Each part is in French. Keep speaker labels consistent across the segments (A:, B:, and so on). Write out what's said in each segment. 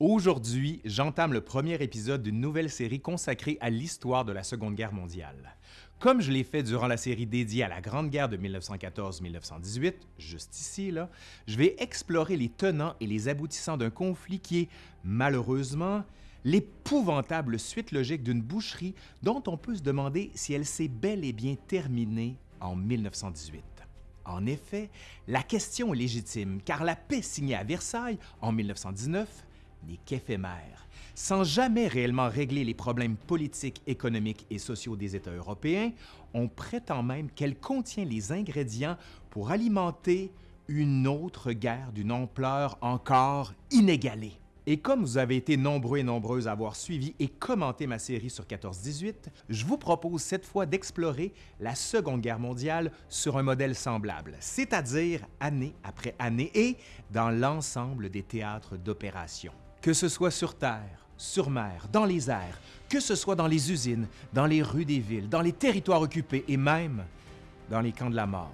A: Aujourd'hui, j'entame le premier épisode d'une nouvelle série consacrée à l'histoire de la Seconde Guerre mondiale. Comme je l'ai fait durant la série dédiée à la Grande Guerre de 1914-1918, juste ici, là, je vais explorer les tenants et les aboutissants d'un conflit qui est, malheureusement, l'épouvantable suite logique d'une boucherie dont on peut se demander si elle s'est bel et bien terminée en 1918. En effet, la question est légitime, car la paix signée à Versailles en 1919 n'est qu'éphémère, sans jamais réellement régler les problèmes politiques, économiques et sociaux des États européens, on prétend même qu'elle contient les ingrédients pour alimenter une autre guerre d'une ampleur encore inégalée. Et comme vous avez été nombreux et nombreuses à avoir suivi et commenté ma série sur 14-18, je vous propose cette fois d'explorer la Seconde Guerre mondiale sur un modèle semblable, c'est-à-dire année après année et dans l'ensemble des théâtres d'opération. Que ce soit sur terre, sur mer, dans les airs, que ce soit dans les usines, dans les rues des villes, dans les territoires occupés et même dans les camps de la mort.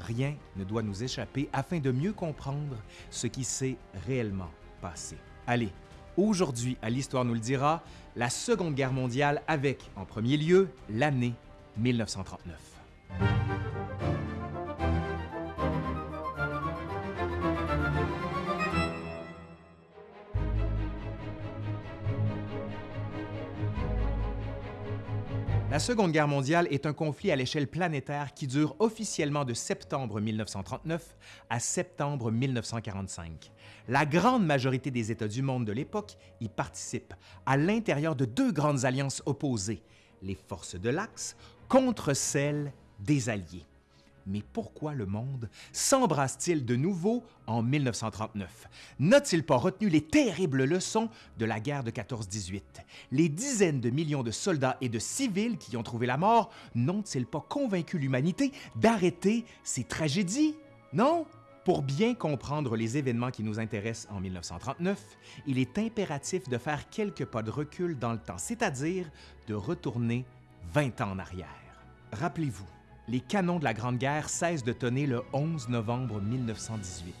A: Rien ne doit nous échapper afin de mieux comprendre ce qui s'est réellement passé. Allez, aujourd'hui, à l'Histoire nous le dira, la Seconde Guerre mondiale avec, en premier lieu, l'année 1939. La Seconde Guerre mondiale est un conflit à l'échelle planétaire qui dure officiellement de septembre 1939 à septembre 1945. La grande majorité des États du monde de l'époque y participent, à l'intérieur de deux grandes alliances opposées, les forces de l'Axe contre celles des Alliés. Mais pourquoi le monde s'embrasse-t-il de nouveau en 1939? N'a-t-il pas retenu les terribles leçons de la guerre de 14-18? Les dizaines de millions de soldats et de civils qui y ont trouvé la mort n'ont-ils pas convaincu l'humanité d'arrêter ces tragédies? Non? Pour bien comprendre les événements qui nous intéressent en 1939, il est impératif de faire quelques pas de recul dans le temps, c'est-à-dire de retourner 20 ans en arrière. Rappelez-vous, les canons de la Grande Guerre cessent de tonner le 11 novembre 1918.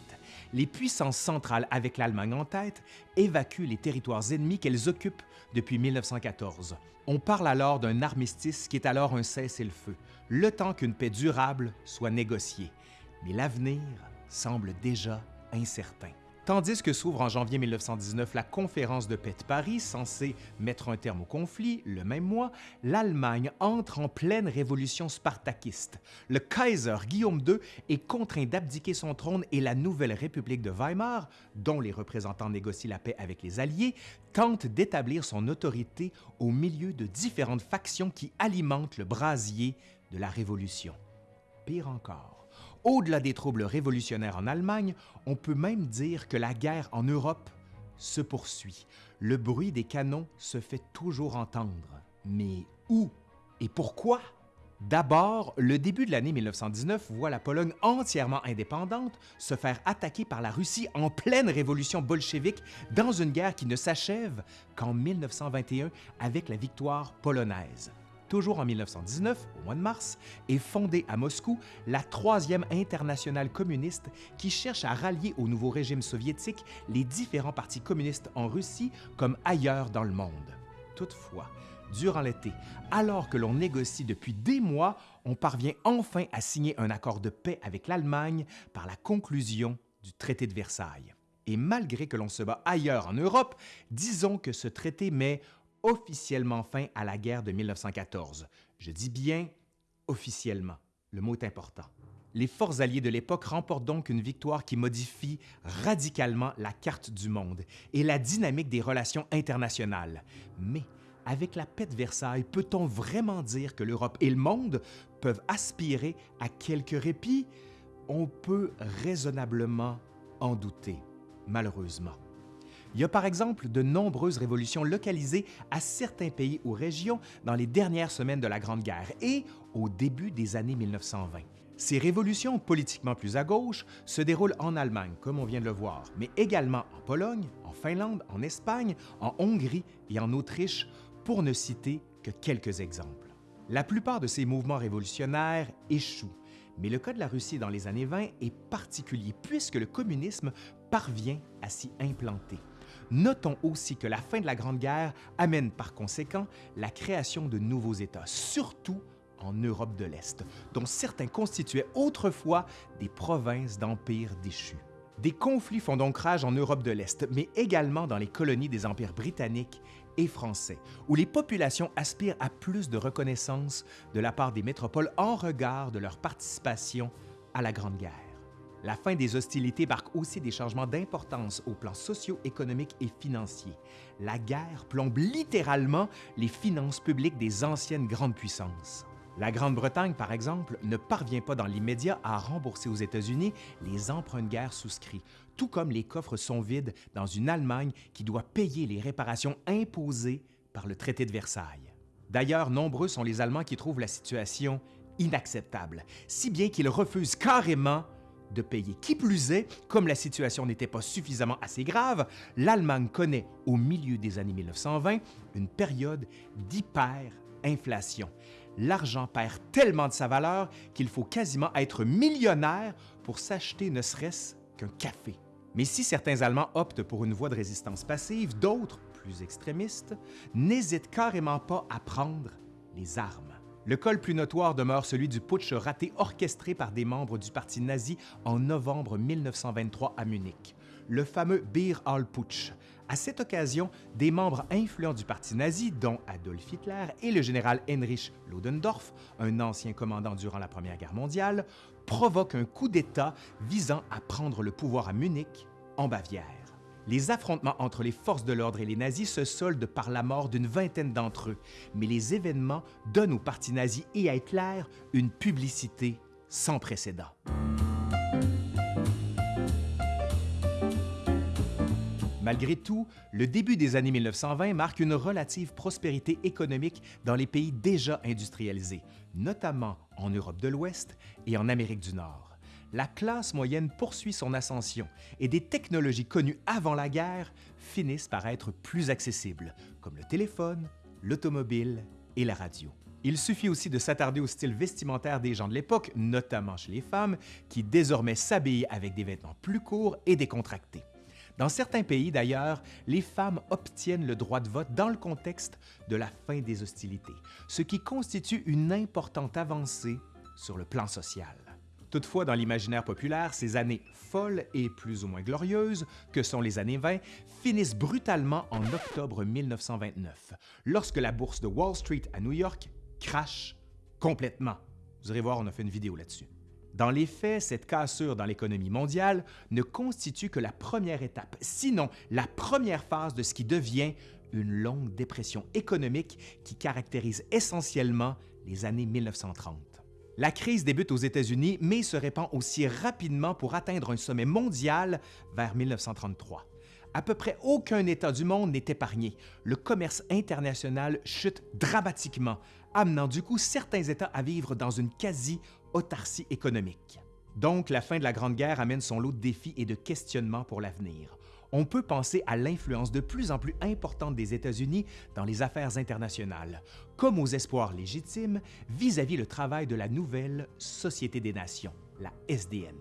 A: Les puissances centrales, avec l'Allemagne en tête, évacuent les territoires ennemis qu'elles occupent depuis 1914. On parle alors d'un armistice qui est alors un cessez-le-feu, le temps qu'une paix durable soit négociée. Mais l'avenir semble déjà incertain. Tandis que s'ouvre en janvier 1919 la conférence de paix de Paris, censée mettre un terme au conflit, le même mois, l'Allemagne entre en pleine révolution spartakiste. Le Kaiser Guillaume II est contraint d'abdiquer son trône et la nouvelle République de Weimar, dont les représentants négocient la paix avec les Alliés, tente d'établir son autorité au milieu de différentes factions qui alimentent le brasier de la Révolution. Pire encore, au-delà des troubles révolutionnaires en Allemagne, on peut même dire que la guerre en Europe se poursuit. Le bruit des canons se fait toujours entendre. Mais où et pourquoi? D'abord, le début de l'année 1919 voit la Pologne entièrement indépendante se faire attaquer par la Russie en pleine révolution bolchevique dans une guerre qui ne s'achève qu'en 1921 avec la victoire polonaise toujours en 1919, au mois de mars, est fondée à Moscou la Troisième Internationale communiste qui cherche à rallier au nouveau régime soviétique les différents partis communistes en Russie comme ailleurs dans le monde. Toutefois, durant l'été, alors que l'on négocie depuis des mois, on parvient enfin à signer un accord de paix avec l'Allemagne par la conclusion du traité de Versailles. Et malgré que l'on se bat ailleurs en Europe, disons que ce traité met officiellement fin à la guerre de 1914. Je dis bien officiellement. Le mot est important. Les forces alliées de l'époque remportent donc une victoire qui modifie radicalement la carte du monde et la dynamique des relations internationales. Mais avec la paix de Versailles, peut-on vraiment dire que l'Europe et le monde peuvent aspirer à quelques répits? On peut raisonnablement en douter, malheureusement. Il y a par exemple de nombreuses révolutions localisées à certains pays ou régions dans les dernières semaines de la Grande Guerre et au début des années 1920. Ces révolutions politiquement plus à gauche se déroulent en Allemagne, comme on vient de le voir, mais également en Pologne, en Finlande, en Espagne, en Hongrie et en Autriche, pour ne citer que quelques exemples. La plupart de ces mouvements révolutionnaires échouent, mais le cas de la Russie dans les années 20 est particulier puisque le communisme parvient à s'y implanter. Notons aussi que la fin de la Grande Guerre amène par conséquent la création de nouveaux États, surtout en Europe de l'Est, dont certains constituaient autrefois des provinces d'empires déchus. Des conflits font donc rage en Europe de l'Est, mais également dans les colonies des empires britanniques et français, où les populations aspirent à plus de reconnaissance de la part des métropoles en regard de leur participation à la Grande Guerre. La fin des hostilités marque aussi des changements d'importance au plan socio-économique et financier. La guerre plombe littéralement les finances publiques des anciennes grandes puissances. La Grande-Bretagne, par exemple, ne parvient pas dans l'immédiat à rembourser aux États-Unis les emprunts de guerre souscrits, tout comme les coffres sont vides dans une Allemagne qui doit payer les réparations imposées par le traité de Versailles. D'ailleurs, nombreux sont les Allemands qui trouvent la situation inacceptable, si bien qu'ils refusent carrément de payer. Qui plus est, comme la situation n'était pas suffisamment assez grave, l'Allemagne connaît au milieu des années 1920 une période d'hyperinflation l'argent perd tellement de sa valeur qu'il faut quasiment être millionnaire pour s'acheter ne serait-ce qu'un café. Mais si certains Allemands optent pour une voie de résistance passive, d'autres, plus extrémistes, n'hésitent carrément pas à prendre les armes. Le col plus notoire demeure celui du putsch raté orchestré par des membres du parti nazi en novembre 1923 à Munich, le fameux Beer Hall Putsch, à cette occasion, des membres influents du parti nazi, dont Adolf Hitler et le général Heinrich Ludendorff, un ancien commandant durant la Première Guerre mondiale, provoquent un coup d'État visant à prendre le pouvoir à Munich, en Bavière. Les affrontements entre les forces de l'ordre et les nazis se soldent par la mort d'une vingtaine d'entre eux, mais les événements donnent au parti nazi et à Hitler une publicité sans précédent. Malgré tout, le début des années 1920 marque une relative prospérité économique dans les pays déjà industrialisés, notamment en Europe de l'Ouest et en Amérique du Nord. La classe moyenne poursuit son ascension et des technologies connues avant la guerre finissent par être plus accessibles, comme le téléphone, l'automobile et la radio. Il suffit aussi de s'attarder au style vestimentaire des gens de l'époque, notamment chez les femmes, qui désormais s'habillent avec des vêtements plus courts et décontractés. Dans certains pays, d'ailleurs, les femmes obtiennent le droit de vote dans le contexte de la fin des hostilités, ce qui constitue une importante avancée sur le plan social. Toutefois, dans l'imaginaire populaire, ces années folles et plus ou moins glorieuses, que sont les années 20, finissent brutalement en octobre 1929, lorsque la bourse de Wall Street à New York crache complètement. Vous irez voir, on a fait une vidéo là-dessus. Dans les faits, cette cassure dans l'économie mondiale ne constitue que la première étape, sinon la première phase de ce qui devient une longue dépression économique qui caractérise essentiellement les années 1930. La crise débute aux États-Unis, mais se répand aussi rapidement pour atteindre un sommet mondial vers 1933. À peu près aucun État du monde n'est épargné. Le commerce international chute dramatiquement, amenant du coup certains États à vivre dans une quasi autarcie économique. Donc, la fin de la Grande Guerre amène son lot de défis et de questionnements pour l'avenir. On peut penser à l'influence de plus en plus importante des États-Unis dans les affaires internationales, comme aux espoirs légitimes vis-à-vis -vis le travail de la nouvelle Société des Nations, la SDN.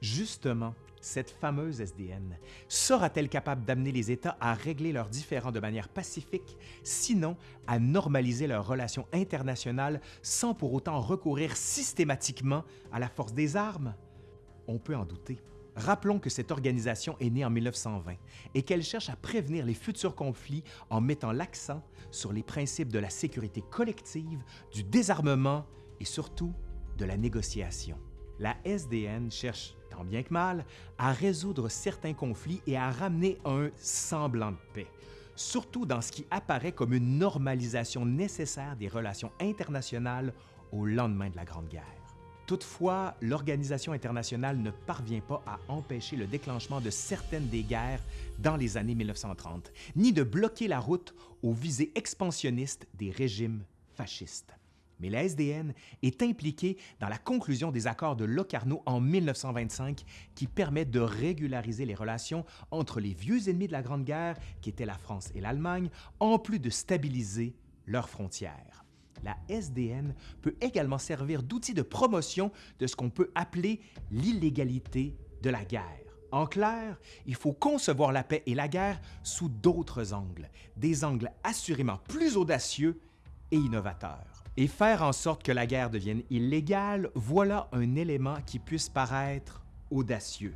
A: Justement, cette fameuse SDN sera-t-elle capable d'amener les États à régler leurs différends de manière pacifique, sinon à normaliser leurs relations internationales sans pour autant recourir systématiquement à la force des armes? On peut en douter. Rappelons que cette organisation est née en 1920 et qu'elle cherche à prévenir les futurs conflits en mettant l'accent sur les principes de la sécurité collective, du désarmement et surtout de la négociation. La SDN cherche tant bien que mal, à résoudre certains conflits et à ramener un semblant de paix, surtout dans ce qui apparaît comme une normalisation nécessaire des relations internationales au lendemain de la Grande Guerre. Toutefois, l'organisation internationale ne parvient pas à empêcher le déclenchement de certaines des guerres dans les années 1930, ni de bloquer la route aux visées expansionnistes des régimes fascistes mais la SDN est impliquée dans la conclusion des accords de Locarno en 1925 qui permettent de régulariser les relations entre les vieux ennemis de la Grande Guerre, qui étaient la France et l'Allemagne, en plus de stabiliser leurs frontières. la SDN peut également servir d'outil de promotion de ce qu'on peut appeler l'illégalité de la guerre. En clair, il faut concevoir la paix et la guerre sous d'autres angles, des angles assurément plus audacieux et innovateurs. Et faire en sorte que la guerre devienne illégale, voilà un élément qui puisse paraître audacieux.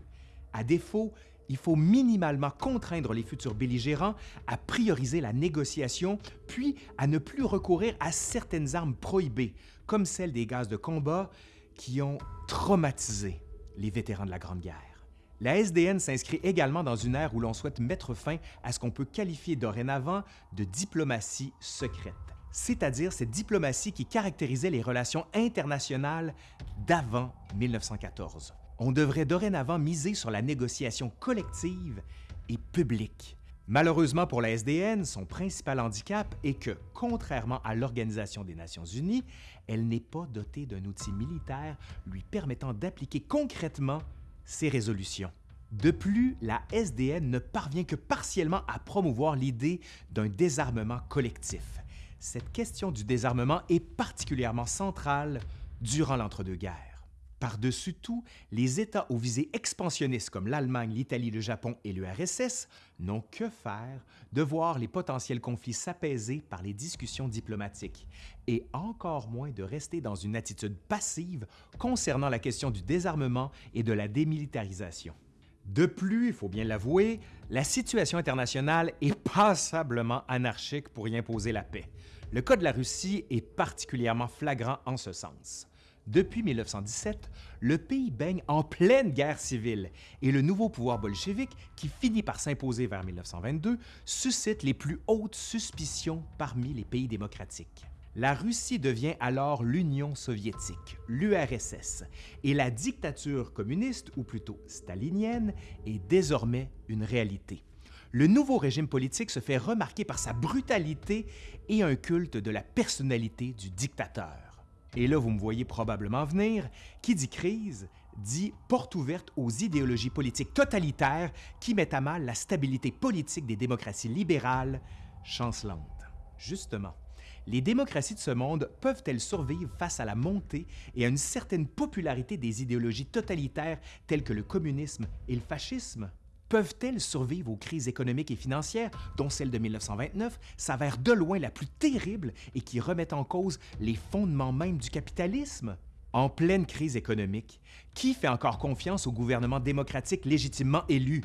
A: À défaut, il faut minimalement contraindre les futurs belligérants à prioriser la négociation, puis à ne plus recourir à certaines armes prohibées, comme celles des gaz de combat qui ont traumatisé les vétérans de la Grande Guerre. La SDN s'inscrit également dans une ère où l'on souhaite mettre fin à ce qu'on peut qualifier dorénavant de diplomatie secrète, c'est-à-dire cette diplomatie qui caractérisait les relations internationales d'avant 1914. On devrait dorénavant miser sur la négociation collective et publique. Malheureusement pour la SDN, son principal handicap est que, contrairement à l'Organisation des Nations Unies, elle n'est pas dotée d'un outil militaire lui permettant d'appliquer concrètement ses résolutions. De plus, la SDN ne parvient que partiellement à promouvoir l'idée d'un désarmement collectif. Cette question du désarmement est particulièrement centrale durant l'entre-deux-guerres. Par-dessus tout, les États aux visées expansionnistes comme l'Allemagne, l'Italie, le Japon et l'URSS n'ont que faire de voir les potentiels conflits s'apaiser par les discussions diplomatiques et encore moins de rester dans une attitude passive concernant la question du désarmement et de la démilitarisation. De plus, il faut bien l'avouer, la situation internationale est passablement anarchique pour y imposer la paix. Le cas de la Russie est particulièrement flagrant en ce sens. Depuis 1917, le pays baigne en pleine guerre civile et le nouveau pouvoir bolchevique, qui finit par s'imposer vers 1922, suscite les plus hautes suspicions parmi les pays démocratiques. La Russie devient alors l'Union soviétique, l'URSS, et la dictature communiste, ou plutôt stalinienne, est désormais une réalité. Le nouveau régime politique se fait remarquer par sa brutalité et un culte de la personnalité du dictateur. Et là, vous me voyez probablement venir, qui dit crise dit porte ouverte aux idéologies politiques totalitaires qui mettent à mal la stabilité politique des démocraties libérales chancelantes. Justement, les démocraties de ce monde peuvent-elles survivre face à la montée et à une certaine popularité des idéologies totalitaires telles que le communisme et le fascisme? Peuvent-elles survivre aux crises économiques et financières, dont celle de 1929 s'avère de loin la plus terrible et qui remet en cause les fondements même du capitalisme? En pleine crise économique, qui fait encore confiance au gouvernement démocratique légitimement élu?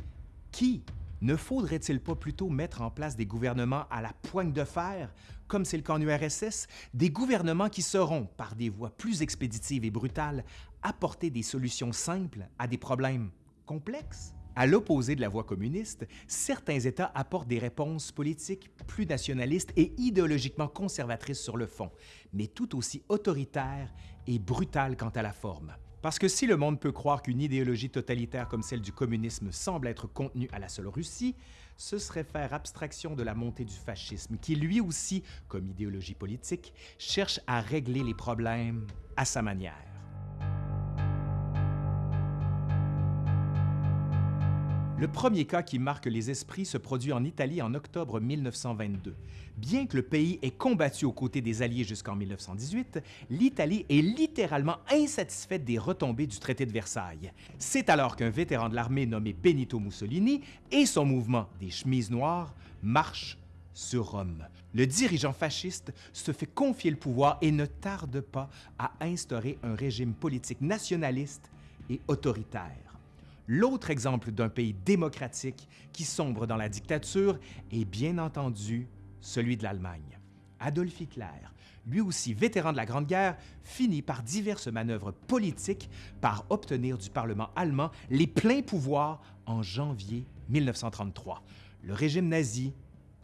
A: Qui? Ne faudrait-il pas plutôt mettre en place des gouvernements à la poigne de fer, comme c'est le cas en URSS, des gouvernements qui sauront, par des voies plus expéditives et brutales, apporter des solutions simples à des problèmes complexes? À l'opposé de la voie communiste, certains États apportent des réponses politiques plus nationalistes et idéologiquement conservatrices sur le fond, mais tout aussi autoritaires et brutales quant à la forme. Parce que si le monde peut croire qu'une idéologie totalitaire comme celle du communisme semble être contenue à la seule Russie, ce serait faire abstraction de la montée du fascisme, qui lui aussi, comme idéologie politique, cherche à régler les problèmes à sa manière. Le premier cas qui marque les esprits se produit en Italie en octobre 1922. Bien que le pays ait combattu aux côtés des Alliés jusqu'en 1918, l'Italie est littéralement insatisfaite des retombées du traité de Versailles. C'est alors qu'un vétéran de l'armée nommé Benito Mussolini et son mouvement des chemises noires marchent sur Rome. Le dirigeant fasciste se fait confier le pouvoir et ne tarde pas à instaurer un régime politique nationaliste et autoritaire. L'autre exemple d'un pays démocratique qui sombre dans la dictature est bien entendu celui de l'Allemagne. Adolf Hitler, lui aussi vétéran de la Grande Guerre, finit par diverses manœuvres politiques par obtenir du Parlement allemand les pleins pouvoirs en janvier 1933. Le régime nazi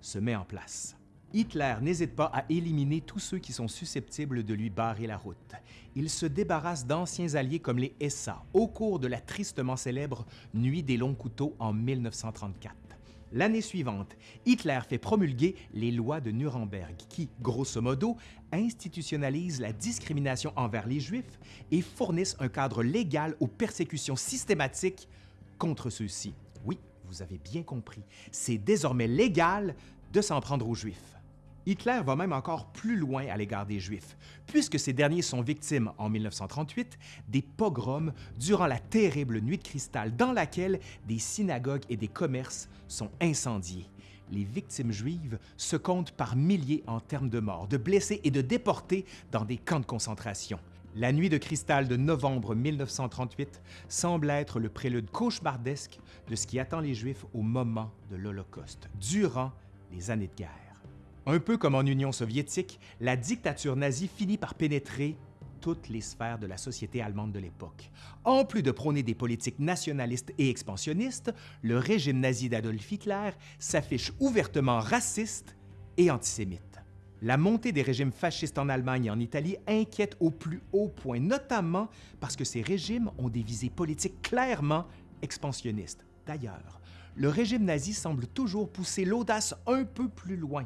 A: se met en place. Hitler n'hésite pas à éliminer tous ceux qui sont susceptibles de lui barrer la route. Il se débarrasse d'anciens alliés comme les SA au cours de la tristement célèbre Nuit des longs couteaux en 1934. L'année suivante, Hitler fait promulguer les lois de Nuremberg qui, grosso modo, institutionnalisent la discrimination envers les Juifs et fournissent un cadre légal aux persécutions systématiques contre ceux-ci. Oui, vous avez bien compris, c'est désormais légal de s'en prendre aux Juifs. Hitler va même encore plus loin à l'égard des Juifs, puisque ces derniers sont victimes, en 1938, des pogroms durant la terrible nuit de cristal dans laquelle des synagogues et des commerces sont incendiés. Les victimes juives se comptent par milliers en termes de morts, de blessés et de déportés dans des camps de concentration. La nuit de cristal de novembre 1938 semble être le prélude cauchemardesque de ce qui attend les Juifs au moment de l'Holocauste, durant les années de guerre. Un peu comme en Union soviétique, la dictature nazie finit par pénétrer toutes les sphères de la société allemande de l'époque. En plus de prôner des politiques nationalistes et expansionnistes, le régime nazi d'Adolf Hitler s'affiche ouvertement raciste et antisémite. La montée des régimes fascistes en Allemagne et en Italie inquiète au plus haut point, notamment parce que ces régimes ont des visées politiques clairement expansionnistes. D'ailleurs, le régime nazi semble toujours pousser l'audace un peu plus loin.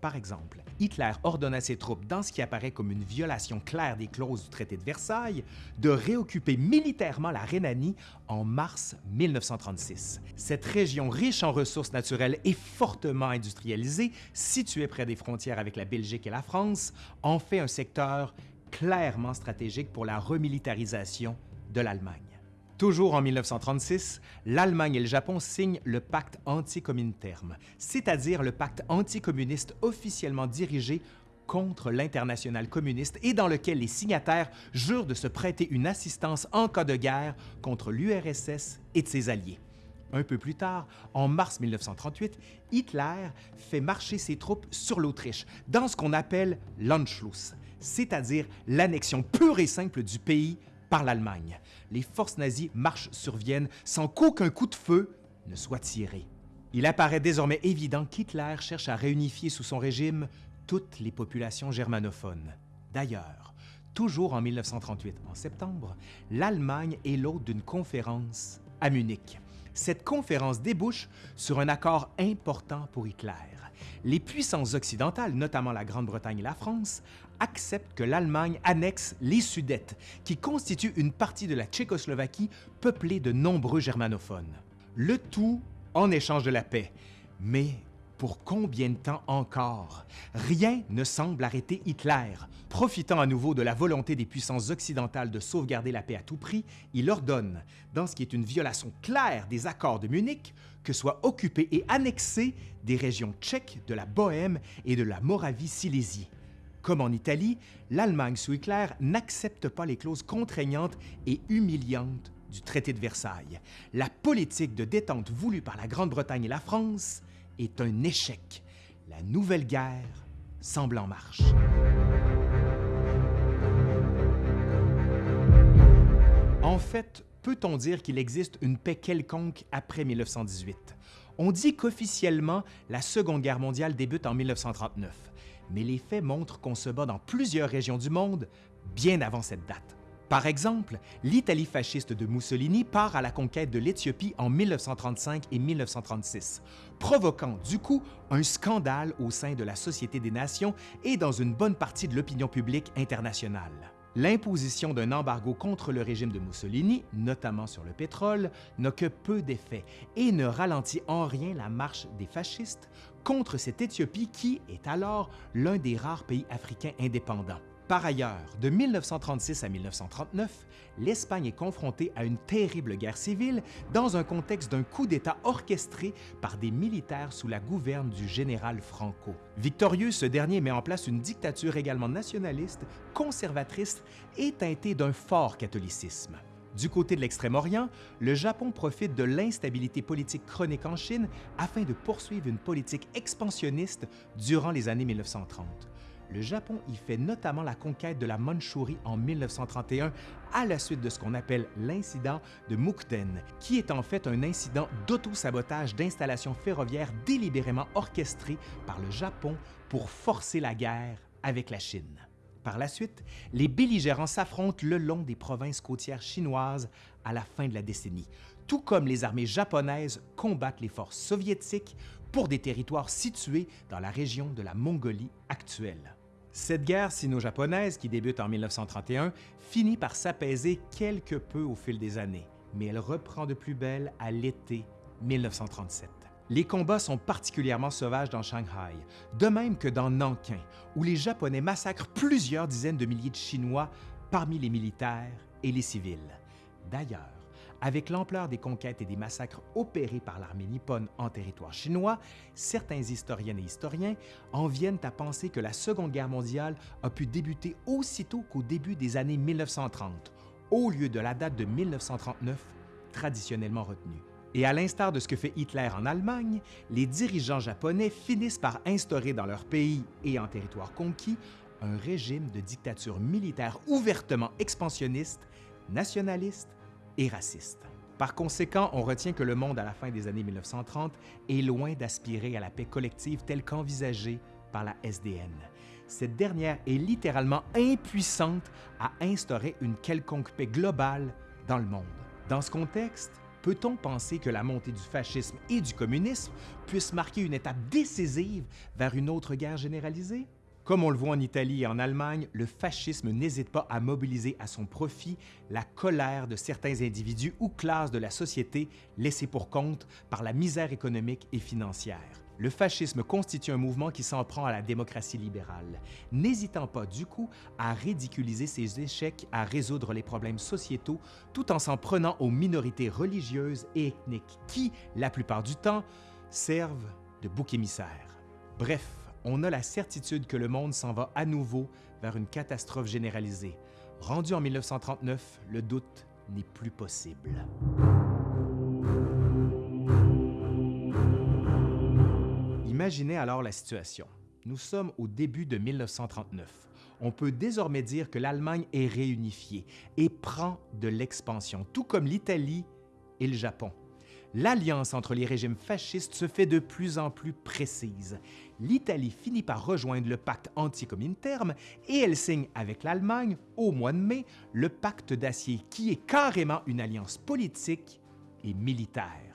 A: Par exemple, Hitler ordonne à ses troupes, dans ce qui apparaît comme une violation claire des clauses du traité de Versailles, de réoccuper militairement la Rhénanie en mars 1936. Cette région riche en ressources naturelles et fortement industrialisée, située près des frontières avec la Belgique et la France, en fait un secteur clairement stratégique pour la remilitarisation de l'Allemagne. Toujours en 1936, l'Allemagne et le Japon signent le pacte anti-Comintern, c'est-à-dire le pacte anticommuniste officiellement dirigé contre l'international communiste et dans lequel les signataires jurent de se prêter une assistance en cas de guerre contre l'URSS et ses alliés. Un peu plus tard, en mars 1938, Hitler fait marcher ses troupes sur l'Autriche, dans ce qu'on appelle l'Anschluss, c'est-à-dire l'annexion pure et simple du pays par l'Allemagne. Les forces nazies marchent sur Vienne sans qu'aucun coup de feu ne soit tiré. Il apparaît désormais évident qu'Hitler cherche à réunifier sous son régime toutes les populations germanophones. D'ailleurs, toujours en 1938, en septembre, l'Allemagne est l'hôte d'une conférence à Munich. Cette conférence débouche sur un accord important pour Hitler. Les puissances occidentales, notamment la Grande-Bretagne et la France, acceptent que l'Allemagne annexe les Sudètes, qui constituent une partie de la Tchécoslovaquie peuplée de nombreux germanophones. Le tout en échange de la paix. Mais pour combien de temps encore? Rien ne semble arrêter Hitler. Profitant à nouveau de la volonté des puissances occidentales de sauvegarder la paix à tout prix, il ordonne, dans ce qui est une violation claire des accords de Munich, que soient occupées et annexées des régions tchèques de la Bohême et de la Moravie-Silésie. Comme en Italie, l'Allemagne sous Hitler n'accepte pas les clauses contraignantes et humiliantes du traité de Versailles. La politique de détente voulue par la Grande-Bretagne et la France est un échec. La nouvelle guerre semble en marche. En fait, peut-on dire qu'il existe une paix quelconque après 1918? On dit qu'officiellement, la Seconde Guerre mondiale débute en 1939 mais les faits montrent qu'on se bat dans plusieurs régions du monde bien avant cette date. Par exemple, l'Italie fasciste de Mussolini part à la conquête de l'Éthiopie en 1935 et 1936, provoquant du coup un scandale au sein de la Société des Nations et dans une bonne partie de l'opinion publique internationale. L'imposition d'un embargo contre le régime de Mussolini, notamment sur le pétrole, n'a que peu d'effet et ne ralentit en rien la marche des fascistes contre cette Éthiopie qui est alors l'un des rares pays africains indépendants. Par ailleurs, de 1936 à 1939, l'Espagne est confrontée à une terrible guerre civile dans un contexte d'un coup d'État orchestré par des militaires sous la gouverne du général Franco. Victorieux, ce dernier met en place une dictature également nationaliste, conservatrice et teintée d'un fort catholicisme. Du côté de l'Extrême-Orient, le Japon profite de l'instabilité politique chronique en Chine afin de poursuivre une politique expansionniste durant les années 1930 le Japon y fait notamment la conquête de la Mandchourie en 1931 à la suite de ce qu'on appelle l'incident de Mukden, qui est en fait un incident d'auto-sabotage d'installations ferroviaires délibérément orchestré par le Japon pour forcer la guerre avec la Chine. Par la suite, les belligérants s'affrontent le long des provinces côtières chinoises à la fin de la décennie, tout comme les armées japonaises combattent les forces soviétiques pour des territoires situés dans la région de la Mongolie actuelle. Cette guerre sino-japonaise, qui débute en 1931, finit par s'apaiser quelque peu au fil des années, mais elle reprend de plus belle à l'été 1937. Les combats sont particulièrement sauvages dans Shanghai, de même que dans Nankin, où les Japonais massacrent plusieurs dizaines de milliers de Chinois parmi les militaires et les civils. D'ailleurs, avec l'ampleur des conquêtes et des massacres opérés par l'armée nippone en territoire chinois, certains historiennes et historiens en viennent à penser que la Seconde Guerre mondiale a pu débuter aussitôt qu'au début des années 1930, au lieu de la date de 1939 traditionnellement retenue. Et à l'instar de ce que fait Hitler en Allemagne, les dirigeants japonais finissent par instaurer dans leur pays et en territoire conquis un régime de dictature militaire ouvertement expansionniste, nationaliste et raciste. Par conséquent, on retient que le monde à la fin des années 1930 est loin d'aspirer à la paix collective telle qu'envisagée par la SDN. Cette dernière est littéralement impuissante à instaurer une quelconque paix globale dans le monde. Dans ce contexte, peut-on penser que la montée du fascisme et du communisme puisse marquer une étape décisive vers une autre guerre généralisée? Comme on le voit en Italie et en Allemagne, le fascisme n'hésite pas à mobiliser à son profit la colère de certains individus ou classes de la société laissés pour compte par la misère économique et financière. Le fascisme constitue un mouvement qui s'en prend à la démocratie libérale, n'hésitant pas du coup à ridiculiser ses échecs à résoudre les problèmes sociétaux tout en s'en prenant aux minorités religieuses et ethniques qui, la plupart du temps, servent de bouc émissaire. Bref, on a la certitude que le monde s'en va à nouveau vers une catastrophe généralisée. Rendu en 1939, le doute n'est plus possible. Imaginez alors la situation. Nous sommes au début de 1939. On peut désormais dire que l'Allemagne est réunifiée et prend de l'expansion, tout comme l'Italie et le Japon l'alliance entre les régimes fascistes se fait de plus en plus précise. L'Italie finit par rejoindre le pacte anti-communautaire et elle signe avec l'Allemagne, au mois de mai, le pacte d'acier qui est carrément une alliance politique et militaire.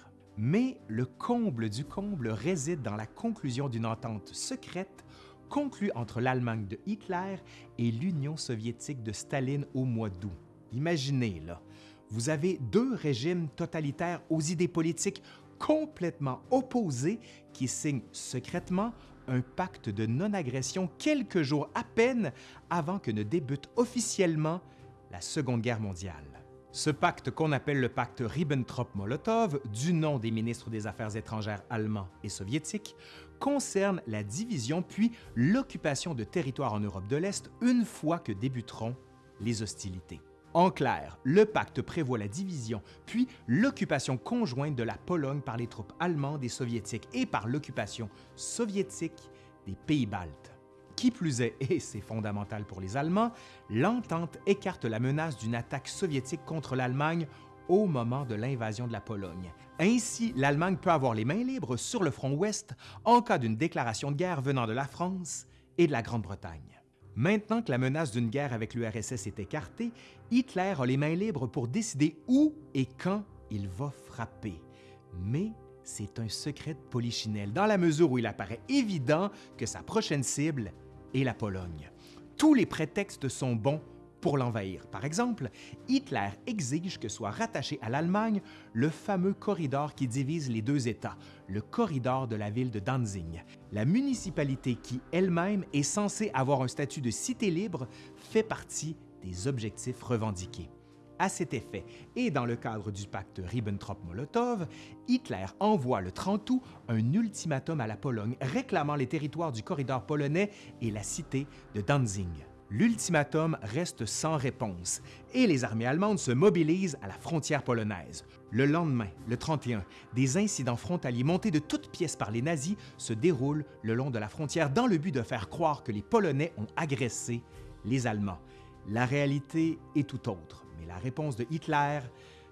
A: Mais le comble du comble réside dans la conclusion d'une entente secrète conclue entre l'Allemagne de Hitler et l'Union soviétique de Staline au mois d'août. Imaginez, là, vous avez deux régimes totalitaires aux idées politiques complètement opposés qui signent secrètement un pacte de non-agression quelques jours à peine avant que ne débute officiellement la Seconde Guerre mondiale. Ce pacte qu'on appelle le pacte Ribbentrop-Molotov, du nom des ministres des Affaires étrangères allemands et soviétiques, concerne la division puis l'occupation de territoires en Europe de l'Est une fois que débuteront les hostilités. En clair, le pacte prévoit la division, puis l'occupation conjointe de la Pologne par les troupes allemandes et soviétiques et par l'occupation soviétique des pays baltes. Qui plus est, et c'est fondamental pour les Allemands, l'entente écarte la menace d'une attaque soviétique contre l'Allemagne au moment de l'invasion de la Pologne. Ainsi, l'Allemagne peut avoir les mains libres sur le front ouest en cas d'une déclaration de guerre venant de la France et de la Grande-Bretagne. Maintenant que la menace d'une guerre avec l'URSS est écartée, Hitler a les mains libres pour décider où et quand il va frapper. Mais c'est un secret de polichinelle, dans la mesure où il apparaît évident que sa prochaine cible est la Pologne. Tous les prétextes sont bons pour l'envahir. Par exemple, Hitler exige que soit rattaché à l'Allemagne le fameux corridor qui divise les deux États, le corridor de la ville de Danzig. La municipalité qui elle-même est censée avoir un statut de cité libre fait partie des objectifs revendiqués. À cet effet, et dans le cadre du pacte Ribbentrop-Molotov, Hitler envoie le 30 août un ultimatum à la Pologne réclamant les territoires du corridor polonais et la cité de Danzig l'ultimatum reste sans réponse et les armées allemandes se mobilisent à la frontière polonaise. Le lendemain, le 31, des incidents frontaliers montés de toutes pièces par les nazis se déroulent le long de la frontière dans le but de faire croire que les Polonais ont agressé les Allemands. La réalité est tout autre, la réponse de Hitler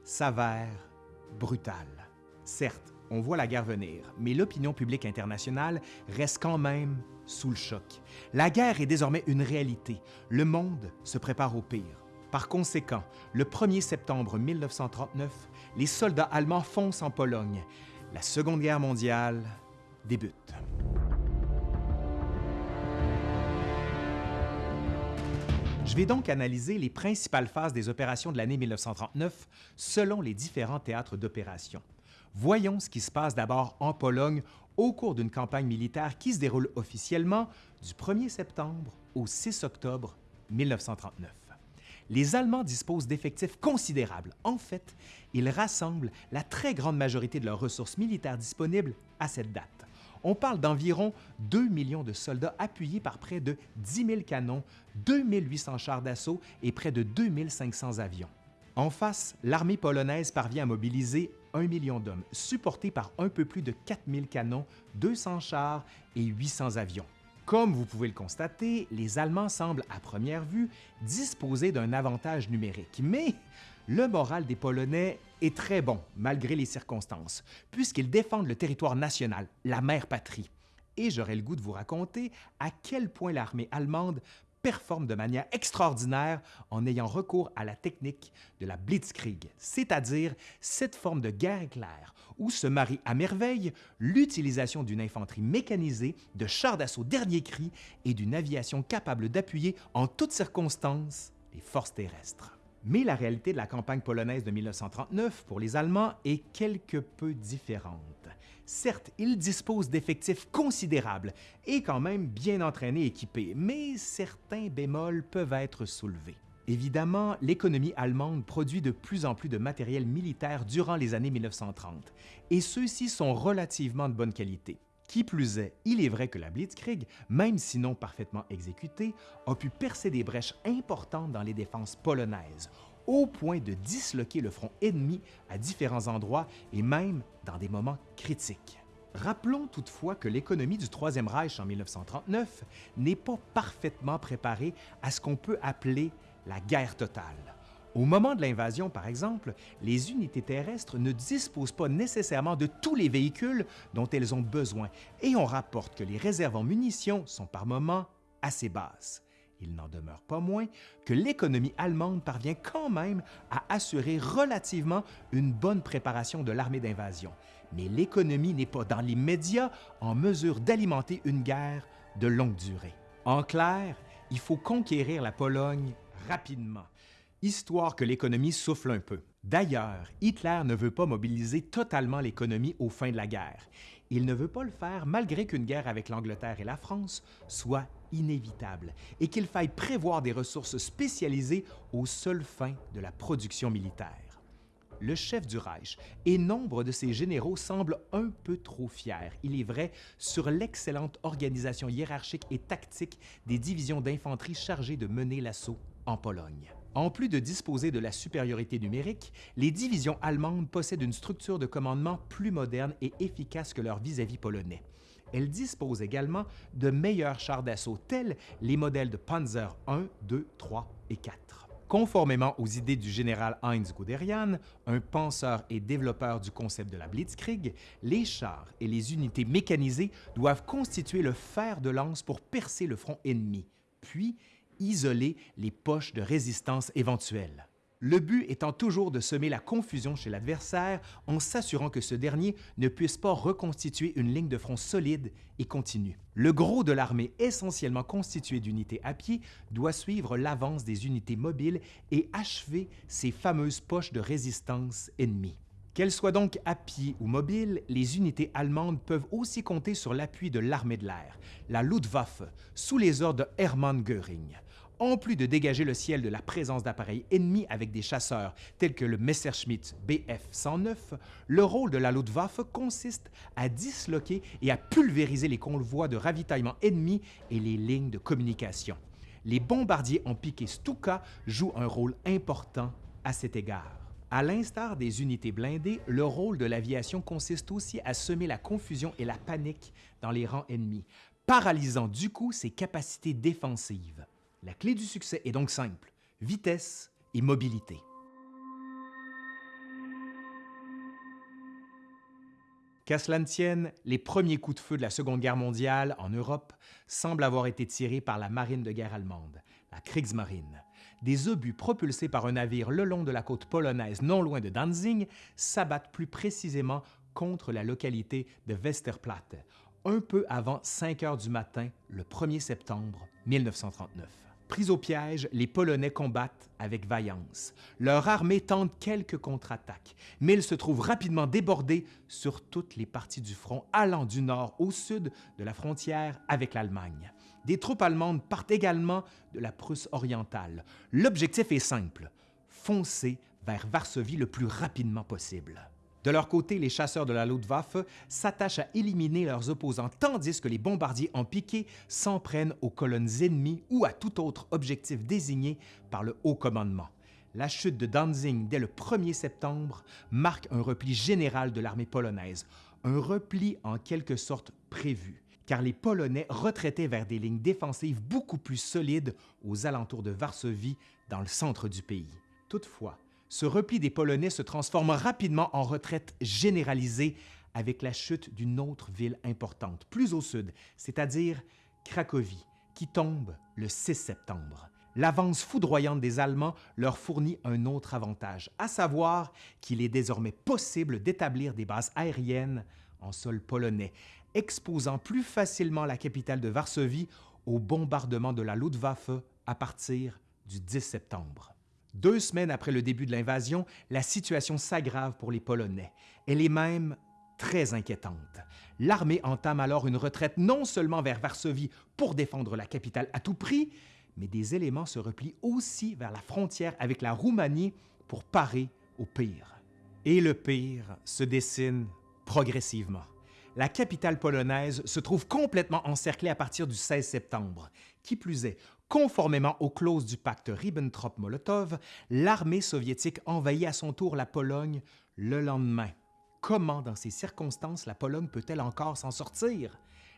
A: s'avère brutale. Certes, on voit la guerre venir, mais l'opinion publique internationale reste quand même sous le choc. La guerre est désormais une réalité. Le monde se prépare au pire. Par conséquent, le 1er septembre 1939, les soldats allemands foncent en Pologne. La Seconde Guerre mondiale débute. Je vais donc analyser les principales phases des opérations de l'année 1939 selon les différents théâtres d'opération. Voyons ce qui se passe d'abord en Pologne au cours d'une campagne militaire qui se déroule officiellement du 1er septembre au 6 octobre 1939. Les Allemands disposent d'effectifs considérables. En fait, ils rassemblent la très grande majorité de leurs ressources militaires disponibles à cette date. On parle d'environ 2 millions de soldats appuyés par près de 10 000 canons, 2 800 chars d'assaut et près de 2 500 avions. En face, l'armée polonaise parvient à mobiliser 1 million d'hommes, supportés par un peu plus de 4 000 canons, 200 chars et 800 avions. Comme vous pouvez le constater, les Allemands semblent à première vue disposer d'un avantage numérique, mais le moral des Polonais est très bon malgré les circonstances, puisqu'ils défendent le territoire national, la mère patrie. Et j'aurais le goût de vous raconter à quel point l'armée allemande performe de manière extraordinaire en ayant recours à la technique de la blitzkrieg, c'est-à-dire cette forme de guerre éclair où se marie à merveille l'utilisation d'une infanterie mécanisée, de chars d'assaut dernier cri et d'une aviation capable d'appuyer en toutes circonstances les forces terrestres. Mais la réalité de la campagne polonaise de 1939 pour les Allemands est quelque peu différente. Certes, ils disposent d'effectifs considérables et quand même bien entraînés et équipés, mais certains bémols peuvent être soulevés. Évidemment, l'économie allemande produit de plus en plus de matériel militaire durant les années 1930, et ceux-ci sont relativement de bonne qualité. Qui plus est, il est vrai que la Blitzkrieg, même si non parfaitement exécutée, a pu percer des brèches importantes dans les défenses polonaises, au point de disloquer le front ennemi à différents endroits et même dans des moments critiques. Rappelons toutefois que l'économie du Troisième Reich en 1939 n'est pas parfaitement préparée à ce qu'on peut appeler la guerre totale. Au moment de l'invasion, par exemple, les unités terrestres ne disposent pas nécessairement de tous les véhicules dont elles ont besoin et on rapporte que les réserves en munitions sont par moments assez basses. Il n'en demeure pas moins que l'économie allemande parvient quand même à assurer relativement une bonne préparation de l'armée d'invasion. Mais l'économie n'est pas dans l'immédiat en mesure d'alimenter une guerre de longue durée. En clair, il faut conquérir la Pologne rapidement histoire que l'économie souffle un peu. D'ailleurs, Hitler ne veut pas mobiliser totalement l'économie aux fins de la guerre. Il ne veut pas le faire malgré qu'une guerre avec l'Angleterre et la France soit inévitable et qu'il faille prévoir des ressources spécialisées aux seules fins de la production militaire. Le chef du Reich et nombre de ses généraux semblent un peu trop fiers, il est vrai, sur l'excellente organisation hiérarchique et tactique des divisions d'infanterie chargées de mener l'assaut en Pologne. En plus de disposer de la supériorité numérique, les divisions allemandes possèdent une structure de commandement plus moderne et efficace que leurs vis-à-vis polonais. Elles disposent également de meilleurs chars d'assaut tels les modèles de Panzer 1, 2, 3 et 4. Conformément aux idées du général Heinz Guderian, un penseur et développeur du concept de la Blitzkrieg, les chars et les unités mécanisées doivent constituer le fer de lance pour percer le front ennemi, puis isoler les poches de résistance éventuelles. Le but étant toujours de semer la confusion chez l'adversaire en s'assurant que ce dernier ne puisse pas reconstituer une ligne de front solide et continue. Le gros de l'armée, essentiellement constitué d'unités à pied, doit suivre l'avance des unités mobiles et achever ces fameuses poches de résistance ennemies. Qu'elles soient donc à pied ou mobiles, les unités allemandes peuvent aussi compter sur l'appui de l'armée de l'air, la Luftwaffe, sous les ordres de Hermann Göring en plus de dégager le ciel de la présence d'appareils ennemis avec des chasseurs tels que le Messerschmitt Bf-109, le rôle de la Luftwaffe consiste à disloquer et à pulvériser les convois de ravitaillement ennemis et les lignes de communication. Les bombardiers en piqué Stuka jouent un rôle important à cet égard. À l'instar des unités blindées, le rôle de l'aviation consiste aussi à semer la confusion et la panique dans les rangs ennemis, paralysant du coup ses capacités défensives. La clé du succès est donc simple, vitesse et mobilité. Qu'à cela ne les premiers coups de feu de la Seconde Guerre mondiale en Europe semblent avoir été tirés par la marine de guerre allemande, la Kriegsmarine. Des obus propulsés par un navire le long de la côte polonaise non loin de Danzig s'abattent plus précisément contre la localité de Westerplatte, un peu avant 5 heures du matin le 1er septembre 1939. Pris au piège, les Polonais combattent avec vaillance. Leur armée tente quelques contre-attaques, mais ils se trouvent rapidement débordés sur toutes les parties du front allant du nord au sud de la frontière avec l'Allemagne. Des troupes allemandes partent également de la Prusse orientale. L'objectif est simple, foncer vers Varsovie le plus rapidement possible. De leur côté, les chasseurs de la Luftwaffe s'attachent à éliminer leurs opposants tandis que les bombardiers en piqué s'en prennent aux colonnes ennemies ou à tout autre objectif désigné par le haut commandement. La chute de Danzig dès le 1er septembre marque un repli général de l'armée polonaise, un repli en quelque sorte prévu, car les Polonais retraitaient vers des lignes défensives beaucoup plus solides aux alentours de Varsovie, dans le centre du pays. Toutefois, ce repli des Polonais se transforme rapidement en retraite généralisée avec la chute d'une autre ville importante, plus au sud, c'est-à-dire Cracovie, qui tombe le 6 septembre. L'avance foudroyante des Allemands leur fournit un autre avantage, à savoir qu'il est désormais possible d'établir des bases aériennes en sol polonais, exposant plus facilement la capitale de Varsovie au bombardement de la Luftwaffe à partir du 10 septembre. Deux semaines après le début de l'invasion, la situation s'aggrave pour les Polonais. Elle est même très inquiétante. L'armée entame alors une retraite non seulement vers Varsovie pour défendre la capitale à tout prix, mais des éléments se replient aussi vers la frontière avec la Roumanie pour parer au pire. Et le pire se dessine progressivement. La capitale polonaise se trouve complètement encerclée à partir du 16 septembre. Qui plus est, Conformément aux clauses du pacte Ribbentrop-Molotov, l'armée soviétique envahit à son tour la Pologne le lendemain. Comment, dans ces circonstances, la Pologne peut-elle encore s'en sortir?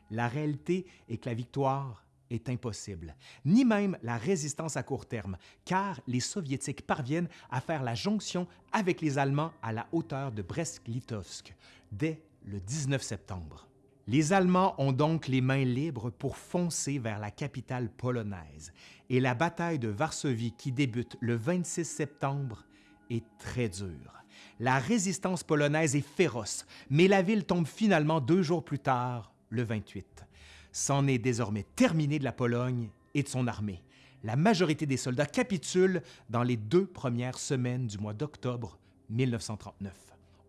A: La réalité est que la victoire est impossible, ni même la résistance à court terme, car les Soviétiques parviennent à faire la jonction avec les Allemands à la hauteur de Brest-Litovsk dès le 19 septembre. Les Allemands ont donc les mains libres pour foncer vers la capitale polonaise et la bataille de Varsovie qui débute le 26 septembre est très dure. La résistance polonaise est féroce, mais la ville tombe finalement deux jours plus tard, le 28. C'en est désormais terminé de la Pologne et de son armée. La majorité des soldats capitulent dans les deux premières semaines du mois d'octobre 1939.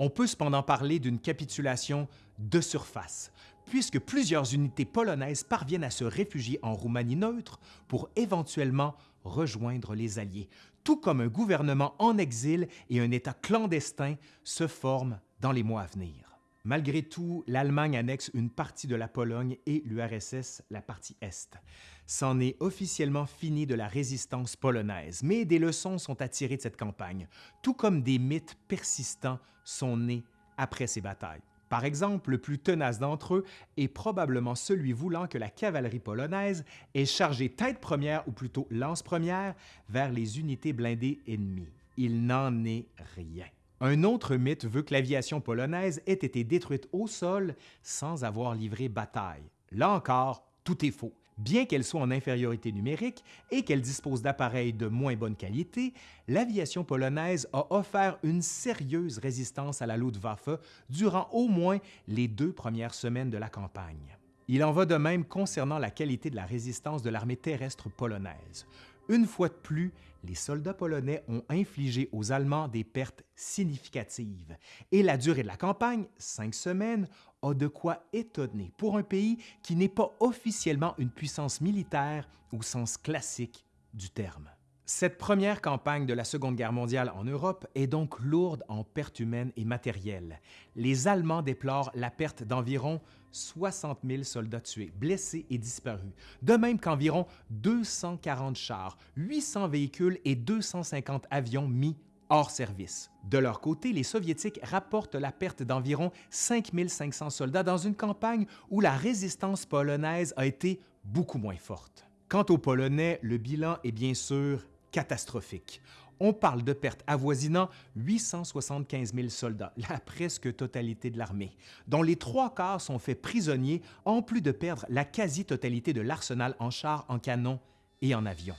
A: On peut cependant parler d'une capitulation de surface, puisque plusieurs unités polonaises parviennent à se réfugier en Roumanie neutre pour éventuellement rejoindre les Alliés, tout comme un gouvernement en exil et un État clandestin se forment dans les mois à venir. Malgré tout, l'Allemagne annexe une partie de la Pologne et l'URSS la partie Est. C'en est officiellement fini de la résistance polonaise, mais des leçons sont à tirer de cette campagne, tout comme des mythes persistants sont nés après ces batailles. Par exemple, le plus tenace d'entre eux est probablement celui voulant que la cavalerie polonaise ait chargé tête première ou plutôt lance première vers les unités blindées ennemies. Il n'en est rien. Un autre mythe veut que l'aviation polonaise ait été détruite au sol sans avoir livré bataille. Là encore, tout est faux. Bien qu'elle soit en infériorité numérique et qu'elle dispose d'appareils de moins bonne qualité, l'aviation polonaise a offert une sérieuse résistance à la Luftwaffe durant au moins les deux premières semaines de la campagne. Il en va de même concernant la qualité de la résistance de l'armée terrestre polonaise. Une fois de plus, les soldats polonais ont infligé aux Allemands des pertes significatives et la durée de la campagne, cinq semaines, a de quoi étonner pour un pays qui n'est pas officiellement une puissance militaire au sens classique du terme. Cette première campagne de la Seconde Guerre mondiale en Europe est donc lourde en pertes humaines et matérielles. Les Allemands déplorent la perte d'environ 60 000 soldats tués, blessés et disparus, de même qu'environ 240 chars, 800 véhicules et 250 avions mis hors service. De leur côté, les Soviétiques rapportent la perte d'environ 5 500 soldats dans une campagne où la résistance polonaise a été beaucoup moins forte. Quant aux Polonais, le bilan est bien sûr catastrophique. On parle de pertes avoisinant 875 000 soldats, la presque totalité de l'armée, dont les trois quarts sont faits prisonniers, en plus de perdre la quasi-totalité de l'arsenal en chars, en canons et en avions.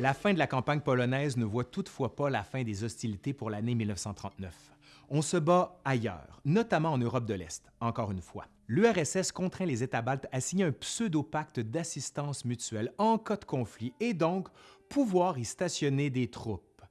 A: La fin de la campagne polonaise ne voit toutefois pas la fin des hostilités pour l'année 1939. on se bat ailleurs, notamment en Europe de l'Est, encore une fois. L'URSS contraint les États baltes à signer un pseudo-pacte d'assistance mutuelle en cas de conflit et donc pouvoir y stationner des troupes.